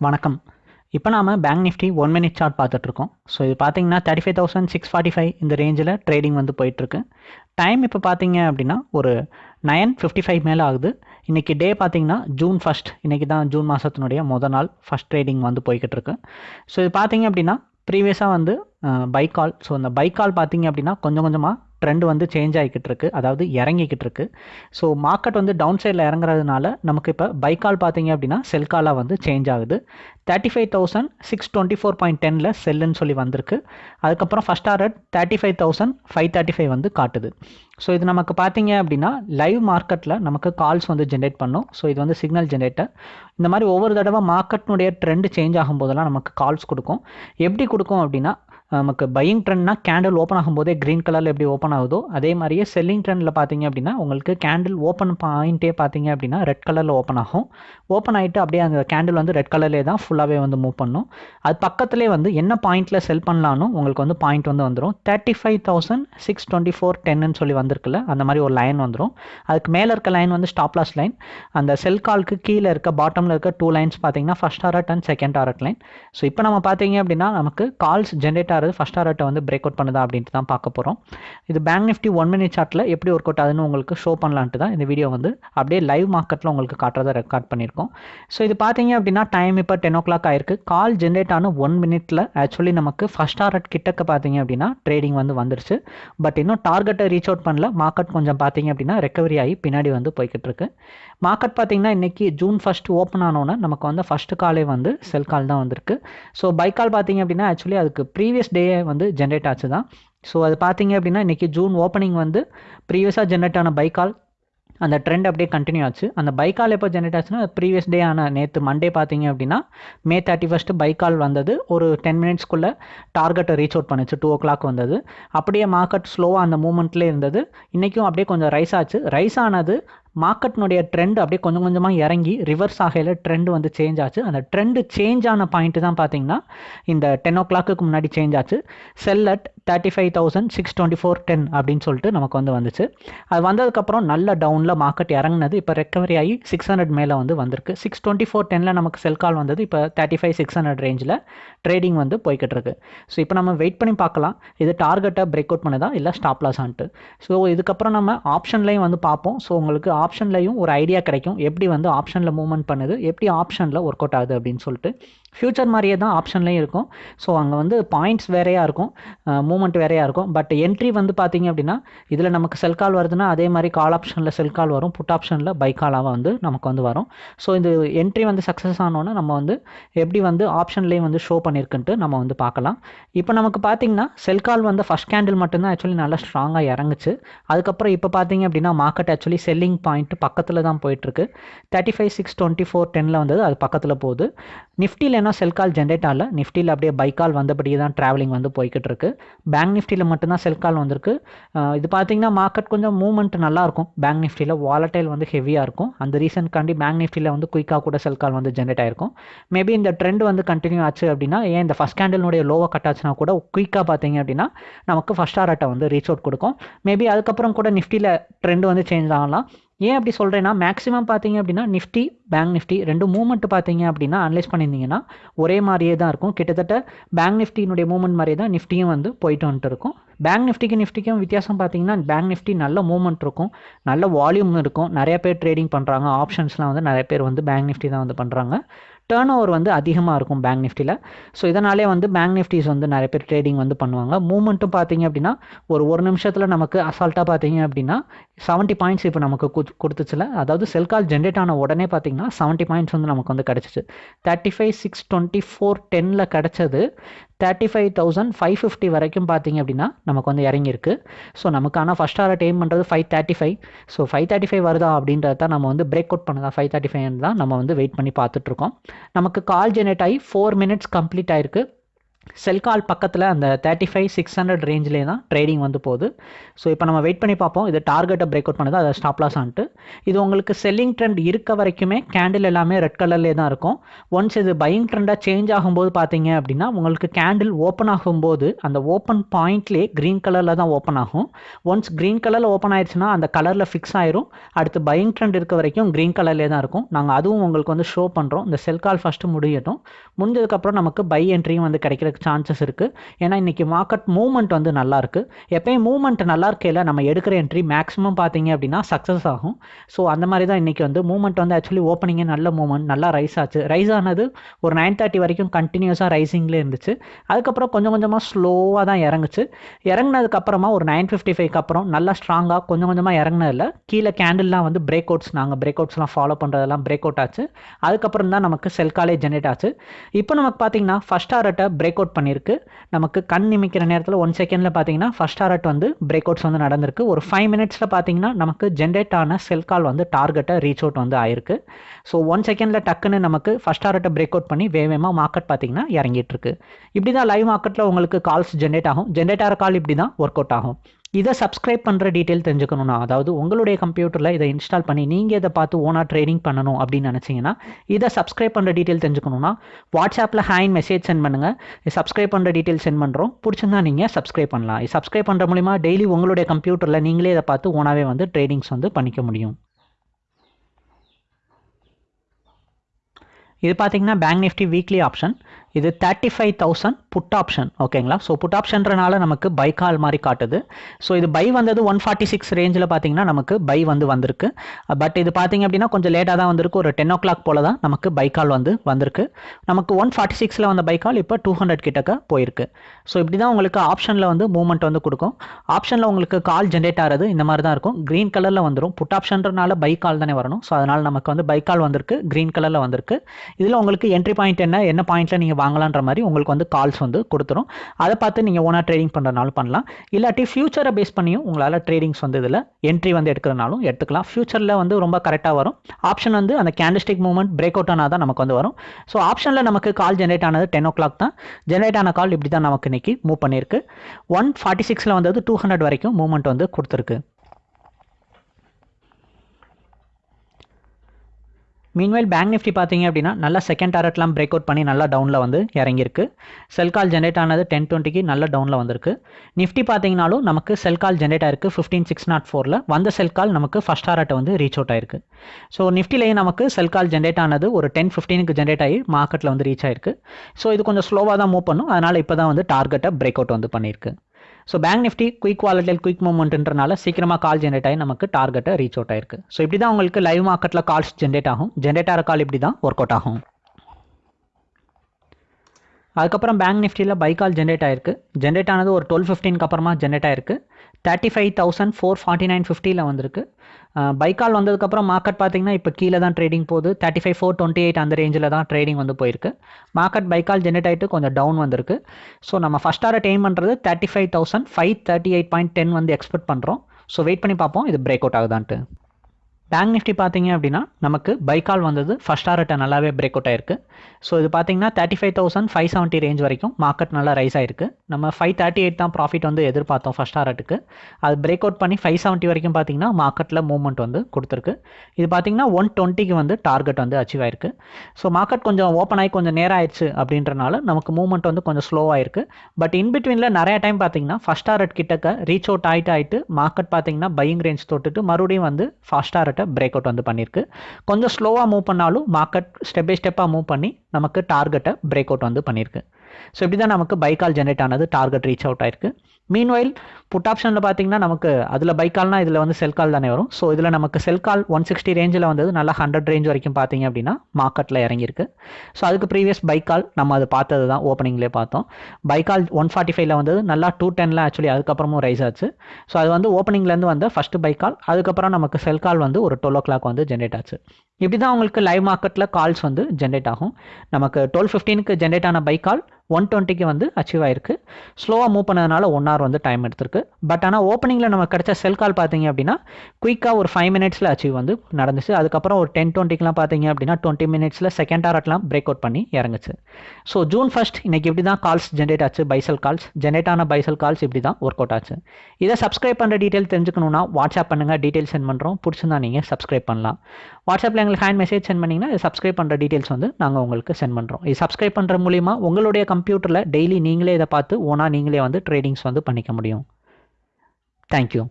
வணக்கம். இப்போ நாம bank nifty one minute chart பார்த்துட்ருக்கோம். ஸோ இது பார்த்தீங்கன்னா thirty five thousand six forty five இந்த ரேஞ்சில் ட்ரேடிங் வந்து போயிட்டுருக்கு டைம் இப்போ பார்த்தீங்க அப்படின்னா ஒரு நயன் ஃபிஃப்டி ஃபைவ் மேலே ஆகுது. இன்றைக்கி டே பார்த்தீங்கன்னா ஜூன் ஃபஸ்ட் இன்றைக்கி தான் ஜூன் மாதத்தினுடைய முத நாள் ஃபஸ்ட் ட்ரேடிங் வந்து போய்கிட்டு இருக்கு ஸோ இது பார்த்தீங்க அப்படின்னா ப்ரீவியஸாக வந்து பைக்கால் ஸோ அந்த பைக்கால் பார்த்தீங்க அப்படின்னா கொஞ்சம் கொஞ்சமாக ட்ரெண்ட் வந்து சேஞ்ச் ஆகிக்கிட்டு இருக்கு அதாவது இறங்கிக்கிட்டு இருக்கு ஸோ மார்க்கெட் வந்து டவுன் சைடில் இறங்குறதுனால நமக்கு இப்போ பைக்கால் பார்த்தீங்க அப்படின்னா செல்காலாக வந்து சேஞ்ச் ஆகுது. Thirty five thousand six twenty four point டெனில் செல்லுன்னு சொல்லி வந்திருக்கு. அதுக்கப்புறம் first order thirty five thousand five thirty five வந்து காட்டுது. ஸோ இது நமக்கு பார்த்தீங்க அப்படின்னா லைவ் மார்க்கெட்டில் நமக்கு கால்ஸ் வந்து ஜென்ரேட் பண்ணும். ஸோ இது வந்து சிக்னல் ஜென்ரேட்டர் இந்த மாதிரி ஒவ்வொரு தடவை மார்க்கெட்னுடைய ட்ரெண்ட் சேஞ்ச் ஆகும்போதெல்லாம் நமக்கு கால்ஸ் கொடுக்கும். எப்படி கொடுக்கும் அப்படின்னா நமக்கு பையிங் ட்ரெண்ட்னா கேண்டில் ஓப்பன் ஆகும்போதே க்ரீன் கலரில் எப்படி ஓப்பன் ஆகுதோ அதே மாதிரியே செல்லிங் ட்ரெண்டில் பார்த்தீங்க அப்படின்னா உங்களுக்கு கேண்டில் ஓப்பன் பாயிண்ட்டே பார்த்தீங்க அப்படின்னா ரெட் கலரில் ஓப்பன் ஆகும். ஓப்பன் ஆகிட்டு அப்படியே அந்த கேண்டில் வந்து ரெட் கலர்லேயே தான் ஃபுல்லாகவே வந்து மூவ் பண்ணும். அது பக்கத்துலேயே வந்து என்ன பாயிண்ட்டில் செல் பண்ணலான்னு உங்களுக்கு வந்து பாயிண்ட் வந்து வந்துடும் thirty five thousand six twenty four டென்னு சொல்லி வந்திருக்குல்ல அந்த மாதிரி ஒரு லைன் வந்துடும் அதுக்கு மேலே இருக்க லைன் வந்து ஸ்டாப்லாஸ் லைன் அந்த செல் கால்க்கு கீழே இருக்க பாட்டமில் இருக்க டூ லைன்ஸ் பார்த்தீங்கன்னா first order and second order line so இப்போ நம்ம பார்த்தீங்க அப்படின்னா நமக்கு கால்ஸ் ஜென்ரேட் ஆகிறது ஃபஸ்ட் ஆர்ட்டை வந்து பிரேக் அவுட் பண்ணுதா அப்படின்ட்டு தான் பார்க்க போகிறோம் இது பேங்க் நிஃப்டி ஒன் மினிட் சார்ட்டில் எப்படி ஒர்க் அவுட் ஆகுதுன்னு உங்களுக்கு ஷோ பண்ணலான்ட்டு தான் இந்த வீடியோ வந்து அப்படியே லைவ் மார்க்கெட்டில் உங்களுக்கு காட்டுறதை ரெக்கார்ட் பண்ணியிருக்கோம். ஸோ இது பார்த்தீங்க அப்படின்னா டைம் இப்போ டென் ஓ கிளாக் ஆயிருக்கு. கால் ஜென்ரேட் ஆன ஒன் மினிட்ல ஆக்சுவலி நமக்கு ஃபஸ்ட் ஆர்ட் கிட்டக்க பார்த்தீங்க அப்படின்னா ட்ரேடிங் வந்து வந்துருச்சு. பட் இன்னும் டார்கெட்டை ரீச் அவுட் பண்ணல. மார்க்கெட் கொஞ்சம் பார்த்தீங்க அப்படின்னா ரெக்கவரி ஆகி பின்னாடி வந்து போய்கிட்டு இருக்கு. மார்க்கெட் பார்த்தீங்கன்னா இன்றைக்கி ஜூன் ஃபர்ஸ்ட் ஓப்பன் ஆனோன்னே நமக்கு வந்து ஃபஸ்ட்டு காலே வந்து செல் கால் தான் வந்திருக்கு. ஸோ பை கால் பார்த்தீங்க அப்படின்னா ஆக்சுவலி அதுக்கு ப்ரீவியஸ் டே வந்து ஜென்ரேட் ஆச்சு தான் ஸோ அது பார்த்தீங்க அப்படின்னா இன்றைக்கி ஜூன் ஓப்பனிங் வந்து ப்ரீவியஸாக ஜென்ரேட் ஆன பை கால் அந்த ட்ரெண்ட் அப்படியே கண்டினியூ ஆச்சு. அந்த பைக்கால் எப்போ ஜென்ரேட் ஆச்சுன்னா ப்ரீவியஸ் டே ஆன நேற்று மண்டே பார்த்தீங்க அப்படின்னா மே தேர்ட்டி ஃபஸ்ட்டு பைக்கால் வந்தது. ஒரு டென் மினிட்ஸ்க்குள்ளே டார்கெட்டை ரீச் அவுட் பண்ணுச்சு. டூ ஓ கிளாக் வந்தது. அப்படியே மார்க்கெட் ஸ்லோவாக அந்த மூமெண்ட்லேயே இருந்தது. இன்றைக்கும் அப்படியே கொஞ்சம் ரைஸ் ஆச்சு. ரைஸ் ஆனது மார்க்கெட்னுடைய ட்ரெண்ட் அப்படியே கொஞ்சம் கொஞ்சமாக இறங்கி ரிவர்ஸ் ஆகையில் ட்ரெண்ட் வந்து சேஞ்ச் ஆச்சு. அந்த ட்ரெண்டு சேஞ்ச் ஆன பாயிண்ட் தான் பார்த்தீங்கன்னா இந்த டென் ஓ கிளாக்கு முன்னாடி சேஞ்ச் ஆச்சு. Sell at thirty five thousand six twenty four ten அப்படின்னு சொல்லிட்டு நமக்கு வந்து வந்துச்சு. அது வந்ததுக்கப்புறம் நல்ல டவுனில் மார்க்கெட் இறங்கினது. இப்போ ரெக்கவரி ஆகி சிக்ஸ் ஹண்ட்ரட் மேலே வந்து வந்திருக்கு. சிக்ஸ் டுவெண்ட்டி ஃபோர் டெனில் நமக்கு செல் கால் வந்தது. இப்போ தேர்ட்டி ஃபைவ் சிக்ஸ் ஹண்ட்ரட் ரேஞ்சில் ட்ரேடிங் வந்து போய்கிட்டு இருக்கு. ஸோ இப்போ நம்ம வெயிட் பண்ணி பார்க்கலாம். இது டார்கெட்டை பிரேக் அவுட் பண்ணுதா? இல்லை ஸ்டாப் ஆன்ட்டு ஸோ இதுக்கப்புறம் நம்ம ஆப்ஷன்லையும் வந்து பார்ப்போம். ஸோ உங்களுக்கு ஆப்ஷன்லையும் ஒரு ஐடியா கிடைக்கும். எப்படி வந்து ஆப்ஷனில் மூவ்மெண்ட் பண்ணுது? எப்படி ஆப்ஷனில் ஒர்க் அவுட் ஆகுது? அப்படின்னு சொல்லிட்டு ஃப்யூச்சர் மாதிரியே தான் ஆப்ஷன்லையும் இருக்கும். ஸோ அங்கே வந்து பாயிண்ட்ஸ் வேறையாக இருக்கும். மூமெண்ட் வேறையாக இருக்கும். பட் என்ட்ரி வந்து பார்த்திங்க அப்படின்னா இதில் நமக்கு செல் கால் வருதுன்னா அதே மாதிரி கால் ஆப்ஷனில் செல் கால் வரும். புட் ஆப்ஷனில் பை காலாக வந்து நமக்கு வந்து வரும். ஸோ இந்த என்ட்ரி வந்து சக்ஸஸ் ஆனோன்னா நம்ம வந்து எப்படி வந்து ஆப்ஷன்லேயும் வந்து ஷோ பண்ணியிருக்குன்ட்டு நம்ம வந்து பார்க்கலாம். இப்போ நமக்கு பார்த்தீங்கன்னா செல் கால் வந்து ஃபஸ்ட் கேண்டில் மட்டும்தான் ஆக்சுவலி நல்லா ஸ்ட்ராங்காக இறங்குச்சு. அதுக்கப்புறம் இப்போ பார்த்தீங்க அப்படின்னா மார்க்கெட் ஆக்சுவலி செல்லிங் பாயிண்ட் பக்கத்தில் தான் போயிட்டுருக்கு thirty five six twenty four டெனில் வந்தது அது பக்கத்தில் போகுது. நிஃப்டியில் என்ன செல் கால் ஜென்ரேட் ஆகல. நிஃப்டியில் அப்படியே பை கால் வந்தபடியே தான் ட்ராவலிங் வந்து போய்கிட்டு இருக்கு. பேங்க் நிஃப்டியில் மட்டும்தான் செல் கால் வந்திருக்கு. இது பார்த்தீங்கன்னா மார்க்கெட் கொஞ்சம் மூவ்மெண்ட் நல்லாயிருக்கும் பேங்க் நிஃப்டியில் வாலட்டைல் வந்து ஹெவியாக இருக்கும். அந்த ரீசன்காண்டி பேங்க் நிஃப்டியில் வந்து குயிக்காக கூட செல் கால் வந்து ஜென்ரேட் ஆயிருக்கும். மேபி இந்த ட்ரெண்ட் வந்து கண்டினியூ ஆச்சு அப்படின்னா ஏன் இந்த ஃபஸ்ட் கேண்டலினுடைய லோவாக கட் ஆச்சுன்னா கூட குயிக்காக பார்த்தீங்க அப்படின்னா நமக்கு ஃபஸ்ட் ஆர்ட்டை வந்து ரீச் அவுட் கொடுக்கும். மேபி அதுக்கப்புறம் கூட நிஃப்டியில் ட்ரெண்ட் வந்து சேஞ்ச் ஆகலாம். ஏன் அப்படி சொல்கிறேன்னா மேக்ஸிமம் பார்த்தீங்க அப்படின்னா நிஃப்டி பேங்க் நிஃப்டி ரெண்டு மூவ்மெண்ட் பார்த்தீங்க அப்படின்னா அனலைஸ் பண்ணியிருந்தீங்கன்னா ஒரே மாதிரியே தான் இருக்கும். கிட்டத்தட்ட பேங்க் நிஃப்டியினுடைய மூவ்மெண்ட் மாதிரியே தான் நிஃப்டியும் வந்து போயிட்டு வந்துட்டு இருக்கும். பேங்க் நிஃப்டிக்கு நிஃப்டிக்கும் வித்தியாசம் பார்த்தீங்கன்னா பேங்க் நிஃப்டி நல்ல மூவ்மெண்ட் இருக்கும். நல்ல வால்யூம் இருக்கும். நிறைய பேர் ட்ரேடிங் பண்ணுறாங்க ஆப்ஷன்ஸ்லாம் வந்து நிறைய பேர் வந்து பேங்க் நிஃப்டி தான் வந்து பண்ணுறாங்க டேர்ன் ஓவர் வந்து அதிகமாக இருக்கும் பேங்க் நிஃப்டியில் ஸோ இதனாலே வந்து பேங்க் நிஃப்டிஸ் வந்து நிறைய பேர் ட்ரேடிங் வந்து பண்ணுவாங்க. மூமெண்ட்டும் பார்த்தீங்க அப்படின்னா ஒரு ஒரு நிமிஷத்தில் நமக்கு அசால்ட்டாக பார்த்தீங்க அப்படின்னா செவன்ட்டி பாயிண்ட்ஸ் இப்போ நமக்கு கொடுத்துச்சுல. அதாவது செல் கால் ஜென்ரேட் ஆன உடனே பார்த்தீங்கன்னா செவன்ட்டி பாயிண்ட்ஸ் வந்து நமக்கு வந்து கிடச்சிச்சு. Thirty five six twenty four டெனில் கிடச்சது. Thirty five thousand five fifty வரைக்கும் பார்த்தீங்க அப்படின்னா நமக்கு வந்து இறங்கியிருக்கு. ஸோ நமக்கு ஆனால் ஃபஸ்ட் ஆர்டர் டைம் பண்ணுறது five thirty five so five thirty five வருதா அப்படின்றத தான் நம்ம வந்து பிரேக் அவுட் பண்ணுதா ஃபைவ் தேர்ட்டி ஃபைவ் தான் நம்ம வந்து வெயிட் பண்ணி பார்த்துட்ருக்கோம் நமக்கு கால் ஜெனரேட் ஆகி ஃபோர் மினிட்ஸ் கம்ப்ளீட் ஆயிருக்கு. செல் கால் பக்கத்தில் அந்த தேர்ட்டி ஃபைவ் சிக்ஸ் ஹண்ட்ரட் ரேஞ்சிலே தான் ட்ரேடிங் வந்து போகுது. ஸோ இப்போ நம்ம வெயிட் பண்ணி பார்ப்போம். இது டார்கெட்டை பிரேக் அவுட் பண்ணுது. அதை ஸ்டாப் லாஸ் ஆன்ட்டு. இது உங்களுக்கு செல்லிங் ட்ரெண்ட் இருக்க வரைக்குமே கேண்டில் எல்லாமே ரெட் கலர்லேயே தான் இருக்கும். ஒன்ஸ் இது பையிங் ட்ரெண்டாக சேஞ்ச் ஆகும்போது பார்த்தீங்க அப்படின்னா உங்களுக்கு கேண்டில் ஓப்பன் ஆகும்போது அந்த ஓப்பன் பாயிண்ட்லேயே க்ரீன் கலரில் தான் ஓப்பன் ஆகும். ஒன்ஸ் க்ரீன் கலரில் ஓப்பன் ஆயிடுச்சுன்னா அந்த கலரில் ஃபிக்ஸ் ஆயிரும். அடுத்து பையிங் ட்ரெண்ட் இருக்க வரைக்கும் க்ரீன் கலர்லேயே தான் இருக்கும். நாங்கள் அதுவும் உங்களுக்கு வந்து ஷோ பண்ணுறோம் இந்த செல் கால் ஃபஸ்ட்டு முடியட்டும். முடிஞ்சதுக்கப்புறம் நமக்கு பை என்ட்ரியும் வந்து எடுக்கிறதுக்கு சான்சஸ் இருக்குது ஏன்னா இன்றைக்கி மார்க்கெட் மூவ்மெண்ட் வந்து நல்லா எப்போயும் எப்பயும் மூவ்மெண்ட் நல்லா இருக்கையில் நம்ம எடுக்கிற என்ட்ரி மேக்ஸிமம் பார்த்தீங்க அப்படின்னா சக்ஸஸ் ஆகும். ஸோ அந்த மாதிரி தான் இன்றைக்கி வந்து மூவ்மெண்ட் வந்து ஆக்சுவலி ஓப்பனிங்கே நல்ல மூவ்மெண்ட் நல்லா ரைஸ் ஆச்சு. ரைஸ் ஆனது ஒரு நைன் தேர்ட்டி வரைக்கும் கண்டினியூஸாக ரைசிங்லேயே இருந்துச்சு. அதுக்கப்புறம் கொஞ்சம் கொஞ்சமாக ஸ்லோவாக தான் இறங்குச்சு. இறங்கினதுக்கப்புறமா ஒரு நைன் ஃபிஃப்டி ஃபைவ்க்கு அப்புறம் நல்லா ஸ்ட்ராங்காக கொஞ்சம் கொஞ்சமாக இறங்கினதில்ல கீழே கேண்டில்லாம் வந்து பிரேக் அவுட்ஸ் நாங்கள் பிரேக் அவுட்ஸ்லாம் ஃபாலோ பண்ணுறதெல்லாம் பிரேக் அவுட் ஆச்சு. அதுக்கப்புறம் தான் நமக்கு செல் காலே ஜென்ரேட் ஆச்சு. இப்போ நமக்கு பார்த்தீங்கன்னா ஃபஸ்ட் டாரட்டை பிரேக் அவுட் பண்ணியிருக்கு நமக்கு கண் நிமிக்கிற நேரத்தில் ஒன் செகண்டில் பார்த்தீங்கன்னா ஃபஸ்ட் டாரட் வந்து பிரேக் அவுட்ஸ் வந்து நடந்திருக்கு. ஒரு ஃபைவ் மினிட்ஸில் பார்த்தீங்கன்னா நமக்கு ஜென்ரேட் ஆன செல் கால் வந்து டார்கெட்டை ரீச் அவுட் வந்து ஆயிருக்கு. ஸோ ஒன் செகண்டில் டக்குன்னு நமக்கு ஃபஸ்ட் டாரட்டை பிரேக் அவுட் பண்ணி வேகமாக மார்க்கெட் பார்த்தீங்கன்னா இறங்கிட்டு இருக்கு. இப்படி தான் லைவ் மார்க்கெட்டில் உங்களுக்கு கால்ஸ் ஜென்ரேட் ஆகும். ஜென்ரேட் ஆகிற கால் இப்படி தான் ஒர்க் அவுட் ஆகும். இதை சப்ஸ்கிரைப் பண்ணுற டீட்டெயில் தெரிஞ்சுக்கணும்னா அதாவது உங்களுடைய கம்ப்யூட்டரில் இதை இன்ஸ்டால் பண்ணி நீங்கள் இதை பார்த்து ஓனாக ட்ரைனிங் பண்ணணும் அப்படின்னு நினச்சிங்கன்னா இதை சப்ஸ்கிரைப் பண்ணுற டீட்டெயில் தெரிஞ்சுக்கணும்னா வாட்ஸ்அப்பில் ஹேண்ட் மெசேஜ் சென்ட் பண்ணுங்கள் சப்ஸ்கிரைப் பண்ணுற டீட்டெயில் சென்ட் பண்ணுறோம் பிடிச்சிருந்தா நீங்கள் சப்ஸ்கிரைப் பண்ணலாம். சப்ஸ்கிரைப் பண்ணுற மூலிமா டெய்லி உங்களுடைய கம்ப்யூட்டரில் நீங்களே இதை பார்த்து ஓனாகவே வந்து ட்ரேடிங்ஸ் வந்து பண்ணிக்க முடியும். இது பார்த்தீங்கன்னா பேங்க் நிஃப்டி வீக்லி ஆப்ஷன் இது thirty five thousand put option ஓகேங்களா ஸோ புட் ஆப்ஷன்றனால நமக்கு பை கால் மாதிரி காட்டுது. ஸோ இது பை வந்தது ஒன் ஃபார்ட்டி சிக்ஸ் ரேஞ்சில் பார்த்தீங்கன்னா நமக்கு பை வந்து வந்திருக்கு. பட் இது பார்த்தீங்க அப்படின்னா கொஞ்சம் லேட்டாக தான் வந்திருக்கு. ஒரு டென் ஓ கிளாக் போல தான் நமக்கு பை கால் வந்து வந்திருக்கு. நமக்கு ஒன் ஃபார்ட்டி சிக்ஸில் வந்த பை கால் இப்போ டூ ஹண்ட்ரட் கிட்டக்க போயிருக்கு. ஸோ இப்படி தான் உங்களுக்கு ஆப்ஷனில் வந்து மூவ்மெண்ட் வந்து கொடுக்கும். ஆப்ஷனில் உங்களுக்கு கால் ஜென்ரேட் ஆகிறது இந்த மாதிரி தான் இருக்கும். க்ரீன் கலரில் வந்துடும் புட் ஆப்ஷன்றனால பை கால் தானே வரணும். ஸோ அதனால் நமக்கு வந்து பை கால் வந்திருக்கு. க்ரீன் கலரில் வந்திருக்கு. இதில் உங்களுக்கு என்ட்ரி பாயிண்ட் என்ன? என்ன பாயிண்ட்டில் நீங்கள் வாங்கலான்ற மாதிரி உங்களுக்கு வந்து கால்ஸ் வந்து கொடுத்துரும். அதை பார்த்து நீங்கள் ஓனாக ட்ரேடிங் பண்ணுறதுனாலும் பண்ணலாம். இல்லாட்டி ஃபியூச்சரை பேஸ் பண்ணியும் உங்களால் ட்ரேடிங்ஸ் வந்து இதில் என்ட்ரி வந்து எடுக்கிறனாலும் எடுத்துக்கலாம். ஃபியூச்சரில் வந்து ரொம்ப கரெக்டாக வரும். ஆப்ஷன் வந்து அந்த கேண்டிஸ்டிக் மூவ்மெண்ட் பிரேக் அவுட் ஆனால் தான் நமக்கு வந்து வரும். ஸோ ஆப்ஷனில் நமக்கு கால் ஜென்ரேட் ஆனது டென் ஓ கிளாக் தான். ஜென்ரேட் ஆன கால் இப்படி தான் நமக்கு இன்னைக்கு மூவ் பண்ணியிருக்கு. ஒன் ஃபார்ட்டி சிக்ஸில் வந்தது டூ ஹண்ட்ரட் வரைக்கும் மூவ்மெண்ட் வந்து கொடுத்துருக்கு. மீன்வைல் பேங்க் நிஃப்டி பார்த்தீங்க அப்படின்னா நல்லா செகண்ட் டாரட்லாம் பிரேக் அவுட் பண்ணி நல்லா டவுனில் வந்து இறங்கியிருக்கு. செல் கால் ஜென்ரேட் ஆனது டென் டுவெண்ட்டிக்கு நல்ல டவுனில் வந்திருக்கு. நிஃப்டி பார்த்தீங்கனாலும் நமக்கு செல் கால் ஜென்ரேட் ஆயிருக்கு ஃபிஃப்டீன் சிக்ஸ் நாட் ஃபோரில் வந்த செல் கால் நமக்கு ஃபஸ்ட் டாரட்டை வந்து ரீச் அவுட் ஆயிருக்கு. ஸோ நிஃப்டிலேயே நமக்கு செல் கால் ஜென்ரேட் ஆனது ஒரு டென் ஃபிஃப்டீனுக்கு ஜென்ரேட் ஆகி மார்க்கெட்டில் வந்து ரீச் ஆயிருக்கு. ஸோ இது கொஞ்சம் ஸ்லோவாக தான் மூவ் பண்ணும். அதனால் இப்போ தான் வந்து டார்கெட்டை பிரேக் அவுட் வந்து பண்ணியிருக்கு. So bank nifty quick volatile quick மூவ்மெண்ட்ன்றனால சீக்கிரமாக கால் ஜென்ரேட் ஆகி நமக்கு டார்கெட்டை ரீச் அவுட் ஆயிருக்கு. ஸோ இப்படி தான் உங்களுக்கு லைவ் மார்க்கெட்டில் கால்ஸ் ஜென்ரேட் ஆகும். ஜென்ரேட் ஆகிற கால் இப்படி தான் ஒர்க் அவுட் ஆகும். அதுக்கப்புறம் பேங்க் நிஃப்டியில் பை கால் ஜென்ரேட் ஆயிருக்கு. ஜென்ரேட் ஆனது ஒரு டுவெல் ஃபிஃப்டீனுக்கு அப்புறமா ஜென்ரேட் ஆயிருக்கு. Thirty five thousand four forty nine ஃபிஃப்டியில் வந்திருக்கு. பைக்கால் வந்ததுக்கப்புறம் மார்க்கெட் பார்த்தீங்கன்னா இப்போ கீழே தான் ட்ரேடிங் போகுது. Thirty five four twenty eight அந்த ரேஞ்சில் தான் ட்ரேடிங் வந்து போயிருக்கு. மார்க்கெட் பைக்கால் ஜென்ரேட் ஆகிட்டு கொஞ்சம் டவுன் வந்திருக்கு. ஸோ நம்ம ஃபஸ்ட் டாரட் எய்ம் பண்ணுறது thirty five thousand five thirty eight point ten வந்து எக்ஸ்பெக்ட் பண்ணுறோம் ஸோ வெயிட் பண்ணி பார்ப்போம். இது பிரேக் அவுட் ஆகுதான்ட்டு. பேங்க் நிஃப்டி பார்த்தீங்க அப்படின்னா நமக்கு பைக்கால் வந்தது ஃபஸ்ட் ஆர்ட்டை நல்லாவே பிரேக் அவுட் ஆயிருக்கு. ஸோ இது பார்த்தீங்கன்னா thirty five thousand five seventy range வரைக்கும் மார்க்கெட் நல்லா ரைஸ் ஆயிருக்கு. நம்ம ஃபைவ் தேர்ட்டி எயிட் தான் ப்ராஃபிட் வந்து எதிர்பார்த்தோம் ஃபஸ்ட் ஆர்ட்டுக்கு அது பிரேக் அவுட் பண்ணி ஃபைவ் செவன்ட்டி வரைக்கும் பார்த்தீங்கன்னா மார்க்கெட்டில் மூவ்மெண்ட் வந்து கொடுத்துருக்கு. இது பார்த்தீங்கன்னா ஒன் டுவெண்ட்டிக்கு வந்து டார்கெட் வந்து அச்சீவ் ஆயிருக்கு. ஸோ மார்க்கெட் கொஞ்சம் ஓப்பன் ஆகி கொஞ்சம் நேரம் ஆயிடுச்சு அப்படின்றனால நமக்கு மூவ்மெண்ட் வந்து கொஞ்சம் ஸ்லோவாக இருக்குது பட் இன் பிட்வீனில் நிறைய டைம் பார்த்தீங்கன்னா ஃபஸ்ட் ஆர்ட் கிட்டக்க ரீச் அவுட் ஆகிட்டு ஆகிட்டு மார்க்கெட் பார்த்தீங்கன்னா பையிங் ரேஞ்ச் தொட்டுட்டு மறுபடியும் வந்து ஃபாஸ்ட் மார்க்கெட்டை பிரேக் அவுட் வந்து பண்ணியிருக்கு. கொஞ்சம் ஸ்லோவாக மூவ் பண்ணாலும் மார்க்கெட் ஸ்டெப் பை ஸ்டெப்பாக மூவ் பண்ணி நமக்கு டார்கெட்டை பிரேக் அவுட் வந்து பண்ணியிருக்கு. ஸோ இப்படி தான் நமக்கு பைக்கால் ஜென்ரேட் ஆனது டார்கெட் ரீச் அவுட் ஆயிருக்கு. மீன்வைல் புட் ஆப்ஷனில் பார்த்தீங்கன்னா நமக்கு அதில் பைக்கால்னா இதில் வந்து செல் கால் தானே வரும். ஸோ இதில் நமக்கு செல் கால் ஒன் சிக்ஸ்டி ரேஞ்சில் வந்தது நல்லா ஹண்ட்ரட் ரேஞ்ச் வரைக்கும் பார்த்தீங்க அப்படின்னா மார்க்கெட்டில் இறங்கியிருக்கு. ஸோ அதுக்கு ப்ரீவியஸ் பைக்கால் நம்ம அது பார்த்தது தான் ஓப்பனிங்லேயே பார்த்தோம். பைக்கால் ஒன் ஃபார்ட்டி ஃபைவ்ல வந்தது நல்லா டூ டென்ல ஆக்சுவலி அதுக்கப்புறமும் ரைஸ் ஆச்சு. ஸோ அது வந்து ஓப்பனிங்லேருந்து வந்த ஃபஸ்ட்டு பைக்கால் அதுக்கப்புறம் நமக்கு செல் கால் வந்து ஒரு டுவெல் ஓ கிளாக் வந்து ஜென்ரேட் ஆச்சு. இப்படி தான் உங்களுக்கு லைவ் மார்க்கெட்டில் கால்ஸ் வந்து ஜென்ரேட் ஆகும். நமக்கு டுவெல் ஃபிஃப்டீனுக்கு ஜென்ரேட் ஆன பை கால் ஒன் டுவெண்ட்டிக்கு வந்து அச்சீவ் ஆயிருக்கு. ஸ்லோவாக மூவ் பண்ணதுனால ஒன் ஹவர் வந்து டைம் எடுத்திருக்கு. பட் ஆனால் ஓப்பனிங்கில் நம்ம கிடைச்ச செல் கால் பார்த்தீங்க அப்படின்னா குயிக்காக ஒரு ஃபைவ் மினிட்ஸில் அச்சீவ் வந்து நடந்துச்சு. அதுக்கப்புறம் ஒரு டென் டுவெண்ட்டிக்கெலாம் பார்த்தீங்க அப்படின்னா டுவெண்ட்டி மினிட்ஸில் செகண்ட் ஹார்ட்லாம் பிரேக் அவுட் பண்ணி இறங்குச்சு. ஸோ ஜூன் ஃபஸ்ட் இன்னைக்கு இப்படி தான் கால்ஸ் ஜென்ரேட் ஆச்சு பைசல் கால்ஸ் ஜென்ரேட் ஆன பைசல் கால்ஸ் இப்படி தான் ஒர்க் அவுட் ஆச்சு. இதை சப்ஸ்கிரைப் பண்ணுற டீட்டெயில் தெரிஞ்சுக்கணுன்னா வாட்ஸ்அப் பண்ணுங்கள் டீட்டெயில் சென்ட் பண்ணுறோம் பிடிச்சிருந்தா நீங்கள் சப்ஸ்கிரைப் பண்ணலாம். வாட்ஸ்அப்பில் எங்களுக்கு ஹேண்ட் மெசேஜ் சென்ட் பண்ணிங்கன்னா இது சப்ஸ்கிரைப் பண்ணுற டீட்டெயில்ஸ் வந்து நாங்கள் உங்களுக்கு சென்ட் பண்ணுறோம் இது சப்ஸ்கிரைப் பண்ணுற மூலிமா உங்களுடைய கம்ப்யூட்டரில் டெய்லி நீங்களே இதை பார்த்து ஓனாக நீங்களே வந்து ட்ரேடிங்ஸ் வந்து பண்ணிக்க முடியும். தேங்க்யூ